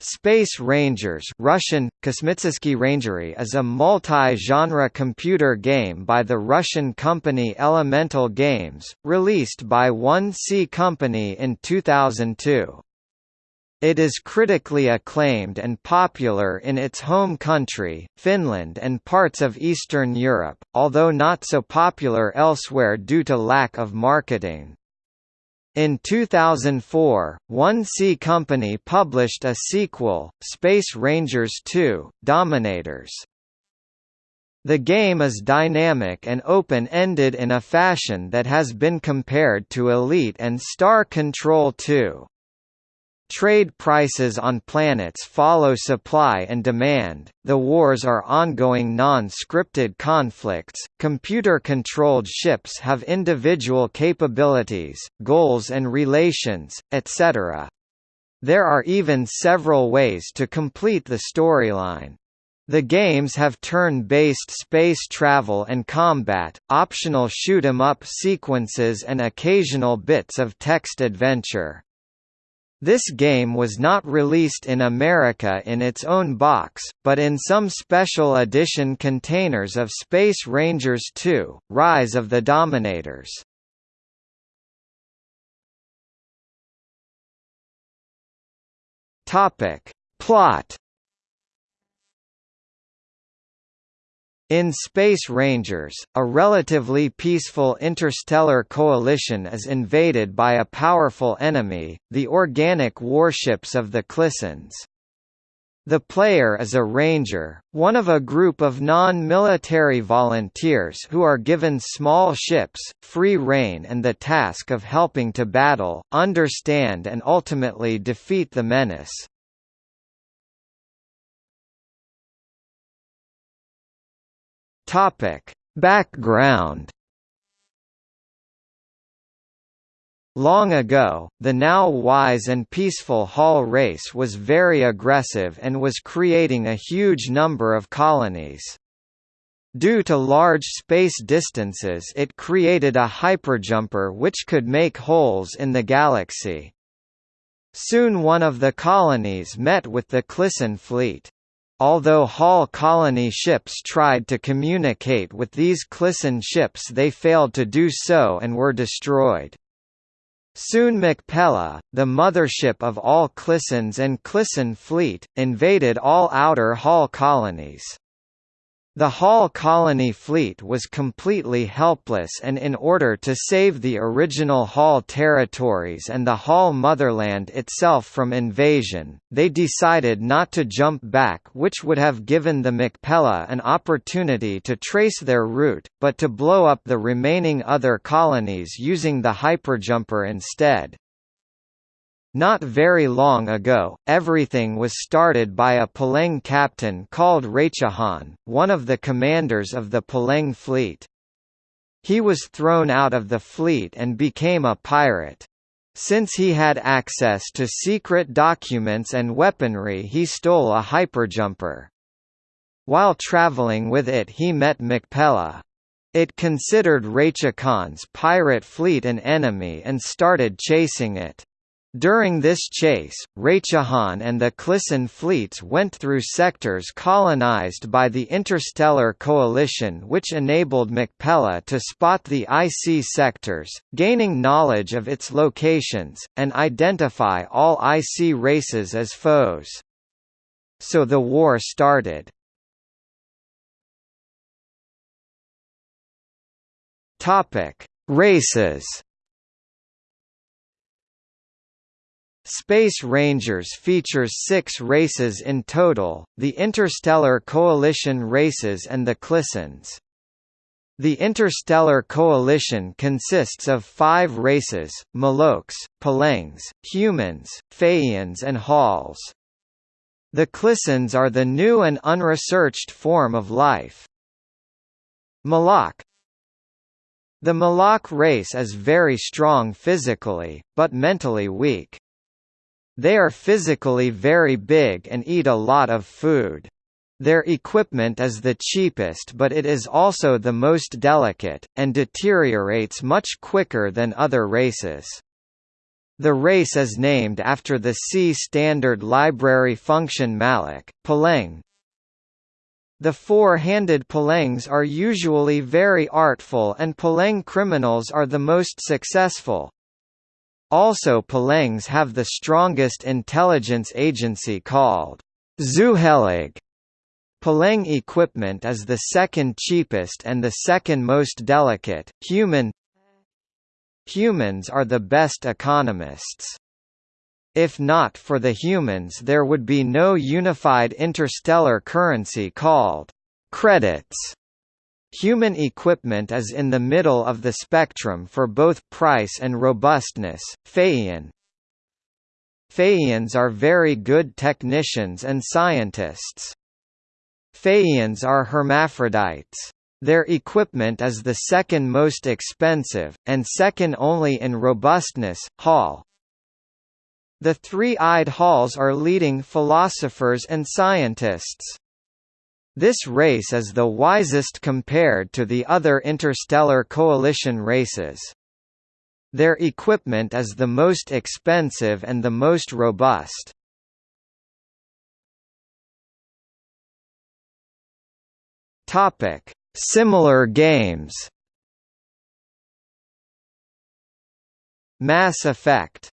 Space Rangers Russian, Rangery is a multi-genre computer game by the Russian company Elemental Games, released by 1C Company in 2002. It is critically acclaimed and popular in its home country, Finland and parts of Eastern Europe, although not so popular elsewhere due to lack of marketing. In 2004, 1C Company published a sequel, Space Rangers 2: Dominators. The game is dynamic and open-ended in a fashion that has been compared to Elite and Star Control 2. Trade prices on planets follow supply and demand, the wars are ongoing non-scripted conflicts, computer-controlled ships have individual capabilities, goals and relations, etc. There are even several ways to complete the storyline. The games have turn-based space travel and combat, optional shoot-'em-up sequences and occasional bits of text adventure. This game was not released in America in its own box, but in some special edition containers of Space Rangers 2, Rise of the Dominators. Plot In Space Rangers, a relatively peaceful interstellar coalition is invaded by a powerful enemy, the organic warships of the Klissons. The player is a ranger, one of a group of non-military volunteers who are given small ships, free rein and the task of helping to battle, understand and ultimately defeat the menace. Topic: Background Long ago, the now wise and peaceful Hall race was very aggressive and was creating a huge number of colonies. Due to large space distances it created a hyperjumper which could make holes in the galaxy. Soon one of the colonies met with the Klisson fleet. Although Hall colony ships tried to communicate with these Klisson ships they failed to do so and were destroyed. Soon Macpella, the mothership of all Klissons and Klisson fleet, invaded all outer Hall colonies. The Hall colony fleet was completely helpless and in order to save the original Hall territories and the Hall motherland itself from invasion, they decided not to jump back which would have given the Macpella an opportunity to trace their route, but to blow up the remaining other colonies using the hyperjumper instead. Not very long ago, everything was started by a P'Leng captain called Raichahan, one of the commanders of the P'Leng fleet. He was thrown out of the fleet and became a pirate. Since he had access to secret documents and weaponry he stole a hyperjumper. While traveling with it he met Macpella. It considered Raichahan's pirate fleet an enemy and started chasing it. During this chase, Raichahan and the Klisson fleets went through sectors colonized by the Interstellar Coalition which enabled Macpella to spot the IC sectors, gaining knowledge of its locations, and identify all IC races as foes. So the war started. Races Space Rangers features six races in total, the Interstellar Coalition races and the Klissons. The Interstellar Coalition consists of five races, Moloks, P'Lengs, humans, Phaeans and Halls. The Klissons are the new and unresearched form of life. Malak The Malak race is very strong physically, but mentally weak. They are physically very big and eat a lot of food. Their equipment is the cheapest but it is also the most delicate, and deteriorates much quicker than other races. The race is named after the C standard library function malloc, Paleng. The four-handed Palengs are usually very artful and Paleng criminals are the most successful. Also Palengs have the strongest intelligence agency called Zuhelig. Paleng equipment is the second cheapest and the second most delicate. Human Humans are the best economists. If not for the humans there would be no unified interstellar currency called credits. Human equipment is in the middle of the spectrum for both price and robustness. Phaean Phaeans are very good technicians and scientists. Phaeans are hermaphrodites. Their equipment is the second most expensive, and second only in robustness. Hall The three-eyed Halls are leading philosophers and scientists. This race is the wisest compared to the other interstellar coalition races. Their equipment is the most expensive and the most robust. Topic: Similar games Mass Effect